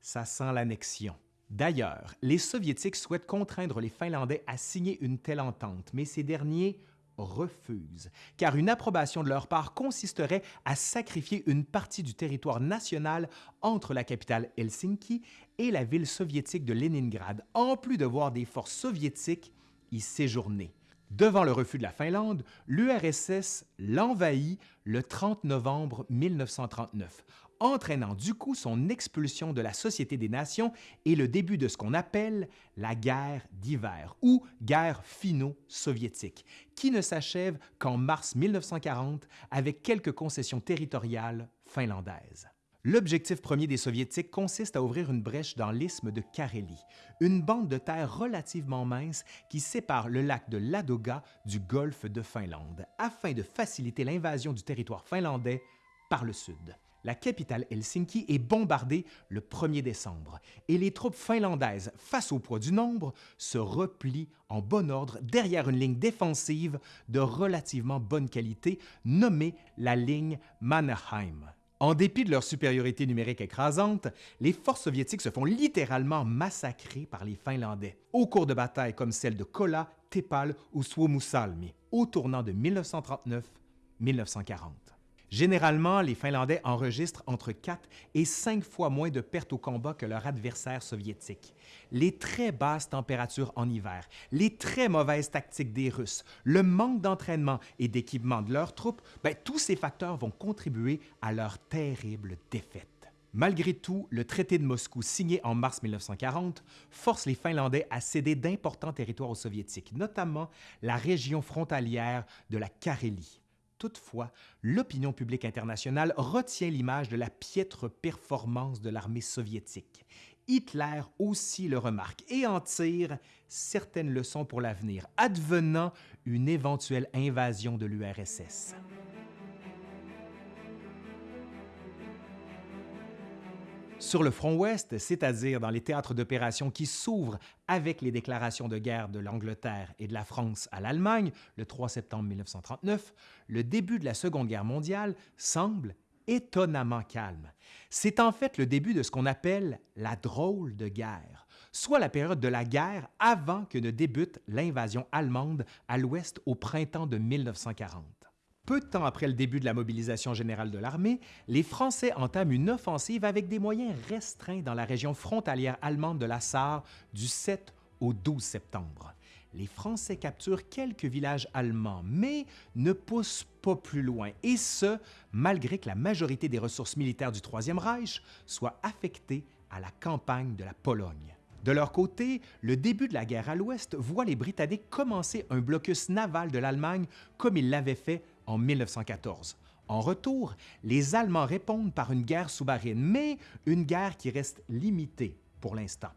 A: Ça sent l'annexion. D'ailleurs, les Soviétiques souhaitent contraindre les Finlandais à signer une telle entente, mais ces derniers refusent, car une approbation de leur part consisterait à sacrifier une partie du territoire national entre la capitale Helsinki et la ville soviétique de Leningrad, en plus de voir des forces soviétiques y séjourner. Devant le refus de la Finlande, l'URSS l'envahit le 30 novembre 1939, entraînant du coup son expulsion de la Société des Nations et le début de ce qu'on appelle la guerre d'hiver ou guerre finno-soviétique, qui ne s'achève qu'en mars 1940 avec quelques concessions territoriales finlandaises. L'objectif premier des Soviétiques consiste à ouvrir une brèche dans l'isthme de Carélie, une bande de terre relativement mince qui sépare le lac de Ladoga du golfe de Finlande, afin de faciliter l'invasion du territoire finlandais par le sud la capitale Helsinki est bombardée le 1er décembre et les troupes finlandaises, face au poids du nombre, se replient en bon ordre derrière une ligne défensive de relativement bonne qualité nommée la ligne Mannerheim. En dépit de leur supériorité numérique écrasante, les forces soviétiques se font littéralement massacrer par les Finlandais au cours de batailles comme celles de Kola, Tepal ou Suomussalmi au tournant de 1939-1940. Généralement, les Finlandais enregistrent entre 4 et 5 fois moins de pertes au combat que leurs adversaires soviétiques. Les très basses températures en hiver, les très mauvaises tactiques des Russes, le manque d'entraînement et d'équipement de leurs troupes, ben, tous ces facteurs vont contribuer à leur terrible défaite. Malgré tout, le traité de Moscou signé en mars 1940 force les Finlandais à céder d'importants territoires aux Soviétiques, notamment la région frontalière de la Carélie. Toutefois, l'opinion publique internationale retient l'image de la piètre performance de l'armée soviétique. Hitler aussi le remarque et en tire certaines leçons pour l'avenir, advenant une éventuelle invasion de l'URSS. Sur le front ouest, c'est-à-dire dans les théâtres d'opération qui s'ouvrent avec les déclarations de guerre de l'Angleterre et de la France à l'Allemagne le 3 septembre 1939, le début de la Seconde Guerre mondiale semble étonnamment calme. C'est en fait le début de ce qu'on appelle la drôle de guerre, soit la période de la guerre avant que ne débute l'invasion allemande à l'ouest au printemps de 1940. Peu de temps après le début de la mobilisation générale de l'armée, les Français entament une offensive avec des moyens restreints dans la région frontalière allemande de la Sarre du 7 au 12 septembre. Les Français capturent quelques villages allemands, mais ne poussent pas plus loin, et ce, malgré que la majorité des ressources militaires du Troisième Reich soient affectées à la campagne de la Pologne. De leur côté, le début de la guerre à l'Ouest voit les Britanniques commencer un blocus naval de l'Allemagne comme ils l'avaient fait en 1914. En retour, les Allemands répondent par une guerre sous-marine, mais une guerre qui reste limitée pour l'instant.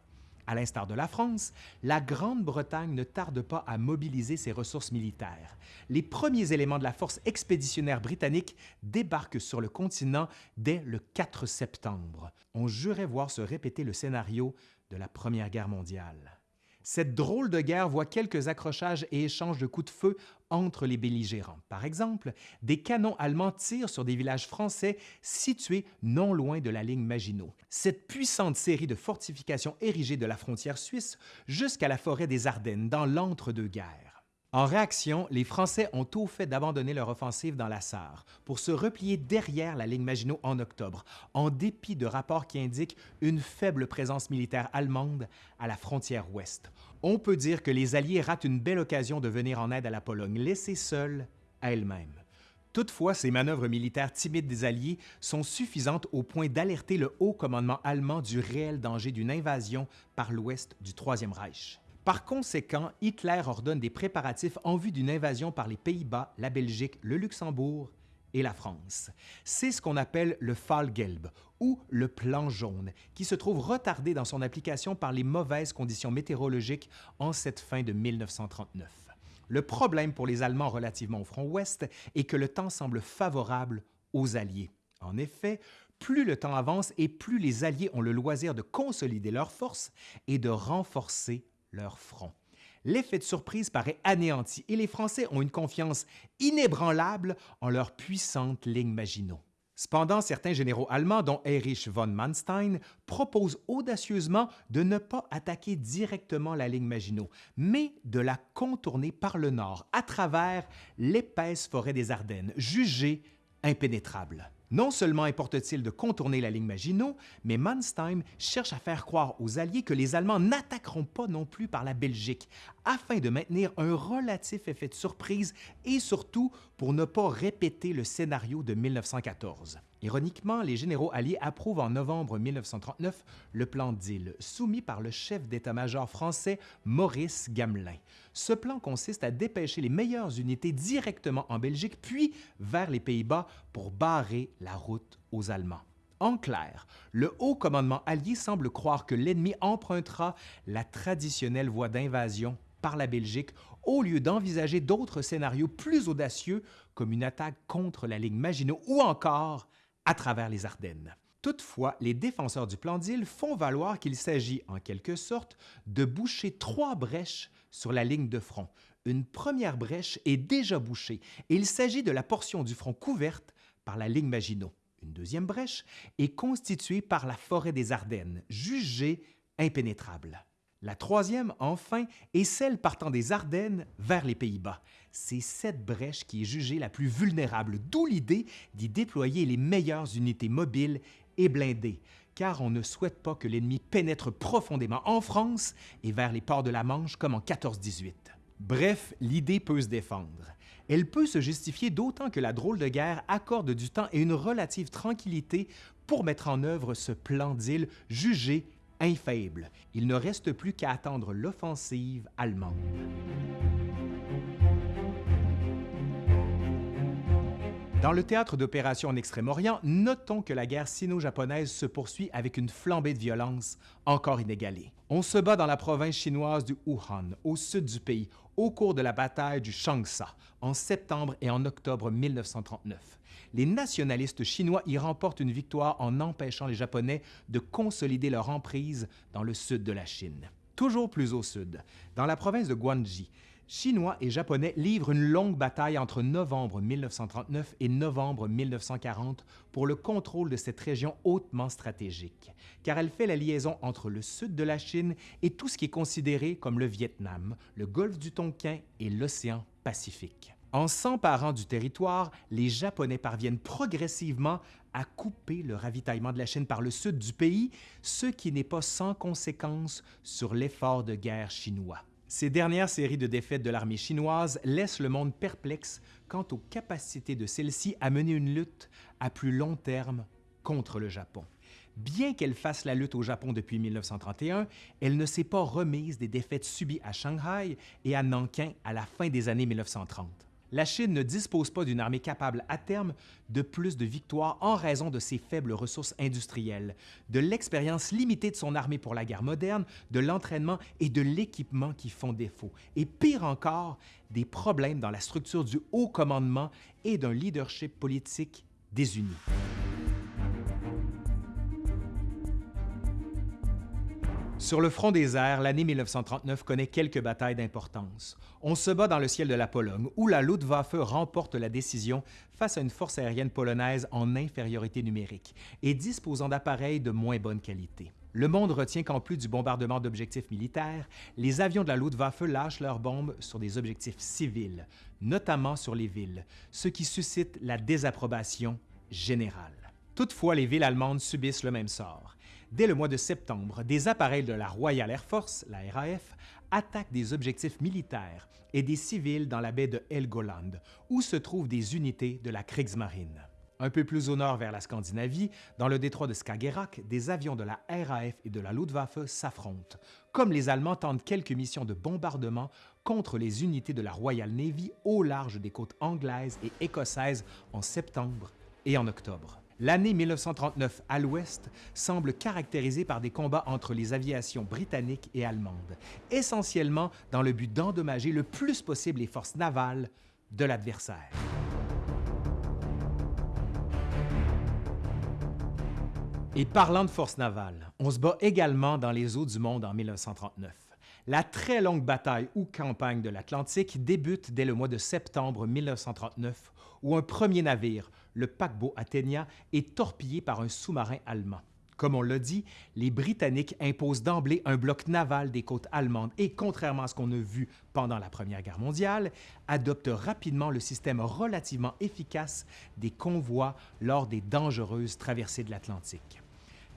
A: À l'instar de la France, la Grande-Bretagne ne tarde pas à mobiliser ses ressources militaires. Les premiers éléments de la force expéditionnaire britannique débarquent sur le continent dès le 4 septembre. On jurait voir se répéter le scénario de la Première Guerre mondiale. Cette drôle de guerre voit quelques accrochages et échanges de coups de feu entre les belligérants. Par exemple, des canons allemands tirent sur des villages français situés non loin de la ligne Maginot. Cette puissante série de fortifications érigées de la frontière suisse jusqu'à la forêt des Ardennes dans l'entre-deux-guerres. En réaction, les Français ont tout fait d'abandonner leur offensive dans la Sarre pour se replier derrière la ligne Maginot en octobre, en dépit de rapports qui indiquent une faible présence militaire allemande à la frontière ouest. On peut dire que les Alliés ratent une belle occasion de venir en aide à la Pologne, laissée seule à elle-même. Toutefois, ces manœuvres militaires timides des Alliés sont suffisantes au point d'alerter le haut commandement allemand du réel danger d'une invasion par l'ouest du Troisième Reich. Par conséquent, Hitler ordonne des préparatifs en vue d'une invasion par les Pays-Bas, la Belgique, le Luxembourg et la France. C'est ce qu'on appelle le Fallgelb ou le plan jaune, qui se trouve retardé dans son application par les mauvaises conditions météorologiques en cette fin de 1939. Le problème pour les Allemands relativement au front ouest est que le temps semble favorable aux Alliés. En effet, plus le temps avance et plus les Alliés ont le loisir de consolider leurs forces et de renforcer leur front. L'effet de surprise paraît anéanti et les Français ont une confiance inébranlable en leur puissante ligne Maginot. Cependant, certains généraux allemands, dont Erich von Manstein, proposent audacieusement de ne pas attaquer directement la ligne Maginot, mais de la contourner par le nord, à travers l'épaisse forêt des Ardennes, jugée impénétrable. Non seulement importe-t-il de contourner la ligne Maginot, mais Manstein cherche à faire croire aux Alliés que les Allemands n'attaqueront pas non plus par la Belgique, afin de maintenir un relatif effet de surprise et surtout pour ne pas répéter le scénario de 1914. Ironiquement, les généraux alliés approuvent en novembre 1939 le plan d'île, soumis par le chef d'état-major français Maurice Gamelin. Ce plan consiste à dépêcher les meilleures unités directement en Belgique, puis vers les Pays-Bas pour barrer la route aux Allemands. En clair, le haut commandement allié semble croire que l'ennemi empruntera la traditionnelle voie d'invasion par la Belgique au lieu d'envisager d'autres scénarios plus audacieux comme une attaque contre la ligne Maginot ou encore à travers les Ardennes. Toutefois, les défenseurs du plan d'île font valoir qu'il s'agit, en quelque sorte, de boucher trois brèches sur la ligne de front. Une première brèche est déjà bouchée et il s'agit de la portion du front couverte par la ligne Maginot. Une deuxième brèche est constituée par la forêt des Ardennes, jugée impénétrable. La troisième, enfin, est celle partant des Ardennes vers les Pays-Bas. C'est cette brèche qui est jugée la plus vulnérable, d'où l'idée d'y déployer les meilleures unités mobiles et blindées, car on ne souhaite pas que l'ennemi pénètre profondément en France et vers les ports de la Manche comme en 14-18. Bref, l'idée peut se défendre. Elle peut se justifier d'autant que la drôle de guerre accorde du temps et une relative tranquillité pour mettre en œuvre ce plan d'île jugé infaillible. Il ne reste plus qu'à attendre l'offensive allemande. Dans le théâtre d'opération en Extrême-Orient, notons que la guerre sino-japonaise se poursuit avec une flambée de violence encore inégalée. On se bat dans la province chinoise du Wuhan, au sud du pays, au cours de la bataille du Changsha, en septembre et en octobre 1939. Les nationalistes chinois y remportent une victoire en empêchant les Japonais de consolider leur emprise dans le sud de la Chine. Toujours plus au sud, dans la province de Guangxi, Chinois et Japonais livrent une longue bataille entre novembre 1939 et novembre 1940 pour le contrôle de cette région hautement stratégique, car elle fait la liaison entre le sud de la Chine et tout ce qui est considéré comme le Vietnam, le golfe du Tonkin et l'océan Pacifique. En s'emparant du territoire, les Japonais parviennent progressivement à couper le ravitaillement de la Chine par le sud du pays, ce qui n'est pas sans conséquence sur l'effort de guerre chinois. Ces dernières séries de défaites de l'armée chinoise laissent le monde perplexe quant aux capacités de celle-ci à mener une lutte à plus long terme contre le Japon. Bien qu'elle fasse la lutte au Japon depuis 1931, elle ne s'est pas remise des défaites subies à Shanghai et à Nankin à la fin des années 1930 la Chine ne dispose pas d'une armée capable à terme de plus de victoires en raison de ses faibles ressources industrielles, de l'expérience limitée de son armée pour la guerre moderne, de l'entraînement et de l'équipement qui font défaut, et pire encore, des problèmes dans la structure du haut commandement et d'un leadership politique désuni. Sur le front des airs, l'année 1939 connaît quelques batailles d'importance. On se bat dans le ciel de la Pologne, où la Luftwaffe remporte la décision face à une force aérienne polonaise en infériorité numérique et disposant d'appareils de moins bonne qualité. Le monde retient qu'en plus du bombardement d'objectifs militaires, les avions de la Luftwaffe lâchent leurs bombes sur des objectifs civils, notamment sur les villes, ce qui suscite la désapprobation générale. Toutefois, les villes allemandes subissent le même sort. Dès le mois de septembre, des appareils de la Royal Air Force, la RAF, attaquent des objectifs militaires et des civils dans la baie de Helgoland, où se trouvent des unités de la Kriegsmarine. Un peu plus au nord vers la Scandinavie, dans le détroit de Skagerrak, des avions de la RAF et de la Luftwaffe s'affrontent, comme les Allemands tentent quelques missions de bombardement contre les unités de la Royal Navy au large des côtes anglaises et écossaises en septembre et en octobre. L'année 1939 à l'ouest semble caractérisée par des combats entre les aviations britanniques et allemandes, essentiellement dans le but d'endommager le plus possible les forces navales de l'adversaire. Et parlant de force navale, on se bat également dans les eaux du monde en 1939. La très longue bataille ou campagne de l'Atlantique débute dès le mois de septembre 1939, où un premier navire, le paquebot Athenia, est torpillé par un sous-marin allemand. Comme on l'a dit, les Britanniques imposent d'emblée un bloc naval des côtes allemandes et, contrairement à ce qu'on a vu pendant la Première Guerre mondiale, adoptent rapidement le système relativement efficace des convois lors des dangereuses traversées de l'Atlantique.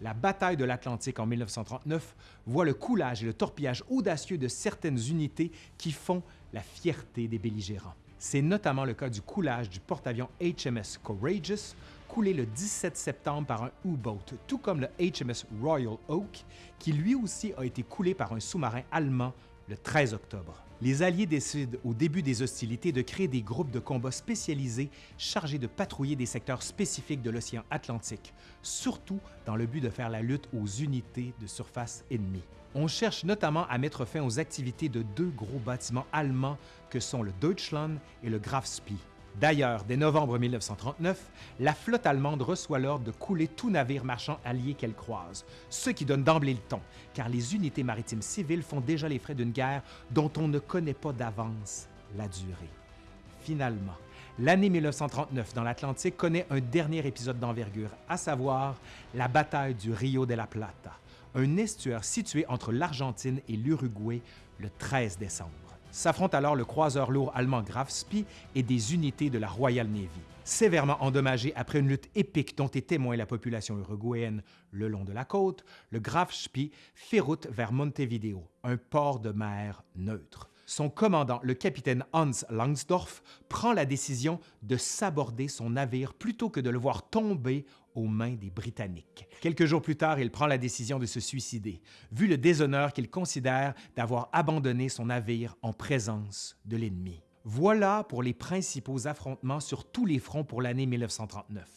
A: La bataille de l'Atlantique en 1939 voit le coulage et le torpillage audacieux de certaines unités qui font la fierté des belligérants. C'est notamment le cas du coulage du porte-avions HMS Courageous, coulé le 17 septembre par un U-boat, tout comme le HMS Royal Oak, qui lui aussi a été coulé par un sous-marin allemand le 13 octobre. Les Alliés décident au début des hostilités de créer des groupes de combat spécialisés chargés de patrouiller des secteurs spécifiques de l'océan Atlantique, surtout dans le but de faire la lutte aux unités de surface ennemies. On cherche notamment à mettre fin aux activités de deux gros bâtiments allemands que sont le Deutschland et le Graf Spee. D'ailleurs, dès novembre 1939, la flotte allemande reçoit l'ordre de couler tout navire marchand allié qu'elle croise, ce qui donne d'emblée le ton, car les unités maritimes civiles font déjà les frais d'une guerre dont on ne connaît pas d'avance la durée. Finalement, l'année 1939 dans l'Atlantique connaît un dernier épisode d'envergure, à savoir la bataille du Rio de la Plata, un estuaire situé entre l'Argentine et l'Uruguay le 13 décembre. S'affrontent alors le croiseur lourd allemand Graf Spee et des unités de la Royal Navy. Sévèrement endommagé après une lutte épique dont est témoin la population uruguayenne le long de la côte, le Graf Spee fait route vers Montevideo, un port de mer neutre. Son commandant, le capitaine Hans Langsdorff, prend la décision de s'aborder son navire plutôt que de le voir tomber aux mains des Britanniques. Quelques jours plus tard, il prend la décision de se suicider, vu le déshonneur qu'il considère d'avoir abandonné son navire en présence de l'ennemi. Voilà pour les principaux affrontements sur tous les fronts pour l'année 1939.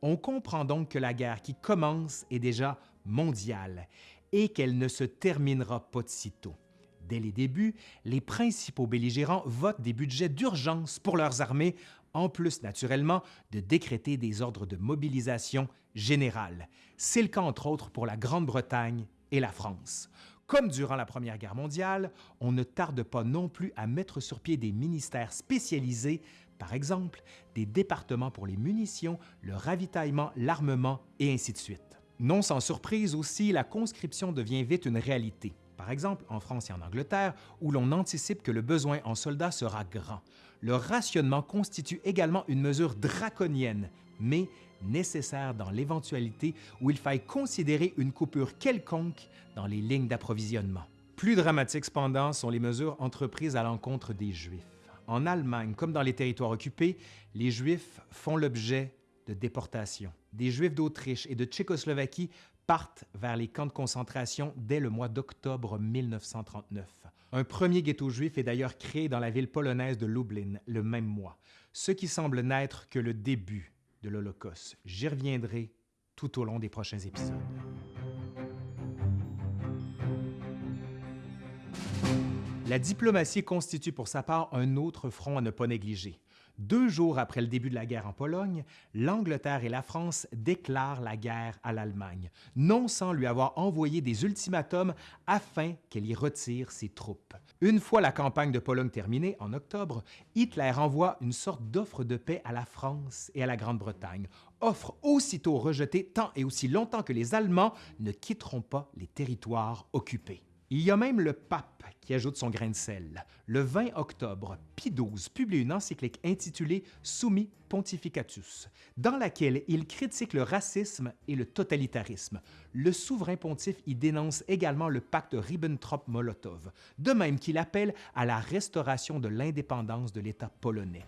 A: On comprend donc que la guerre qui commence est déjà mondiale et qu'elle ne se terminera pas de sitôt. Dès les débuts, les principaux belligérants votent des budgets d'urgence pour leurs armées, en plus naturellement de décréter des ordres de mobilisation générale. C'est le cas entre autres pour la Grande-Bretagne et la France. Comme durant la Première Guerre mondiale, on ne tarde pas non plus à mettre sur pied des ministères spécialisés, par exemple des départements pour les munitions, le ravitaillement, l'armement et ainsi de suite. Non sans surprise aussi, la conscription devient vite une réalité par exemple en France et en Angleterre, où l'on anticipe que le besoin en soldats sera grand. Le rationnement constitue également une mesure draconienne, mais nécessaire dans l'éventualité où il faille considérer une coupure quelconque dans les lignes d'approvisionnement. Plus dramatiques cependant sont les mesures entreprises à l'encontre des Juifs. En Allemagne, comme dans les territoires occupés, les Juifs font l'objet de déportations. Des Juifs d'Autriche et de Tchécoslovaquie partent vers les camps de concentration dès le mois d'octobre 1939. Un premier ghetto juif est d'ailleurs créé dans la ville polonaise de Lublin le même mois, ce qui semble n'être que le début de l'Holocauste. J'y reviendrai tout au long des prochains épisodes. La diplomatie constitue pour sa part un autre front à ne pas négliger. Deux jours après le début de la guerre en Pologne, l'Angleterre et la France déclarent la guerre à l'Allemagne, non sans lui avoir envoyé des ultimatums afin qu'elle y retire ses troupes. Une fois la campagne de Pologne terminée, en octobre, Hitler envoie une sorte d'offre de paix à la France et à la Grande-Bretagne, offre aussitôt rejetée tant et aussi longtemps que les Allemands ne quitteront pas les territoires occupés. Il y a même le pape qui ajoute son grain de sel. Le 20 octobre, Pie XII publie une encyclique intitulée Summi Pontificatus, dans laquelle il critique le racisme et le totalitarisme. Le souverain pontife y dénonce également le pacte Ribbentrop-Molotov, de même qu'il appelle à la restauration de l'indépendance de l'État polonais.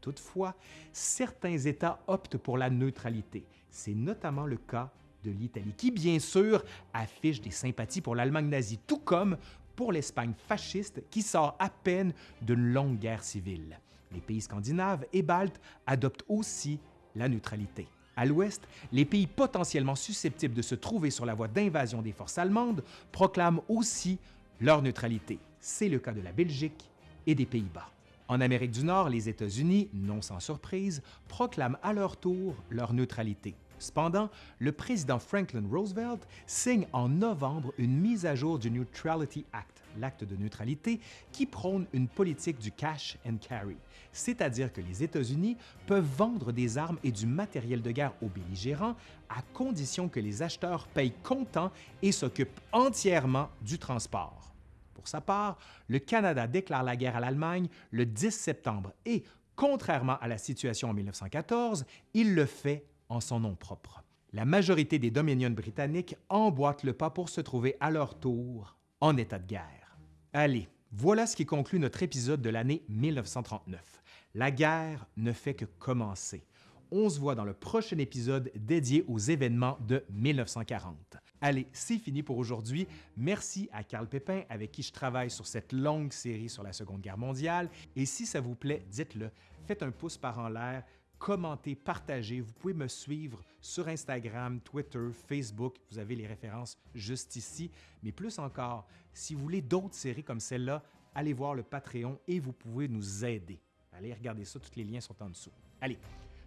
A: Toutefois, certains États optent pour la neutralité. C'est notamment le cas de l'Italie, qui bien sûr affiche des sympathies pour l'Allemagne nazie, tout comme pour l'Espagne fasciste qui sort à peine d'une longue guerre civile. Les pays scandinaves et baltes adoptent aussi la neutralité. À l'ouest, les pays potentiellement susceptibles de se trouver sur la voie d'invasion des forces allemandes proclament aussi leur neutralité. C'est le cas de la Belgique et des Pays-Bas. En Amérique du Nord, les États-Unis, non sans surprise, proclament à leur tour leur neutralité. Cependant, le président Franklin Roosevelt signe en novembre une mise à jour du Neutrality Act, l'acte de neutralité, qui prône une politique du cash and carry, c'est-à-dire que les États-Unis peuvent vendre des armes et du matériel de guerre aux belligérants à condition que les acheteurs payent comptant et s'occupent entièrement du transport. Pour sa part, le Canada déclare la guerre à l'Allemagne le 10 septembre et, contrairement à la situation en 1914, il le fait en son nom propre. La majorité des Dominions britanniques emboîtent le pas pour se trouver à leur tour en état de guerre. Allez, voilà ce qui conclut notre épisode de l'année 1939. La guerre ne fait que commencer. On se voit dans le prochain épisode dédié aux événements de 1940. Allez, c'est fini pour aujourd'hui. Merci à Carl Pépin avec qui je travaille sur cette longue série sur la Seconde Guerre mondiale. Et si ça vous plaît, dites-le, faites un pouce par en l'air, commentez, partagez. Vous pouvez me suivre sur Instagram, Twitter, Facebook. Vous avez les références juste ici. Mais plus encore, si vous voulez d'autres séries comme celle-là, allez voir le Patreon et vous pouvez nous aider. Allez regarder ça, tous les liens sont en dessous. Allez,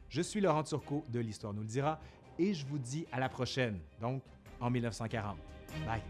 A: je suis Laurent Turcot de l'Histoire nous le dira et je vous dis à la prochaine, donc en 1940. Bye!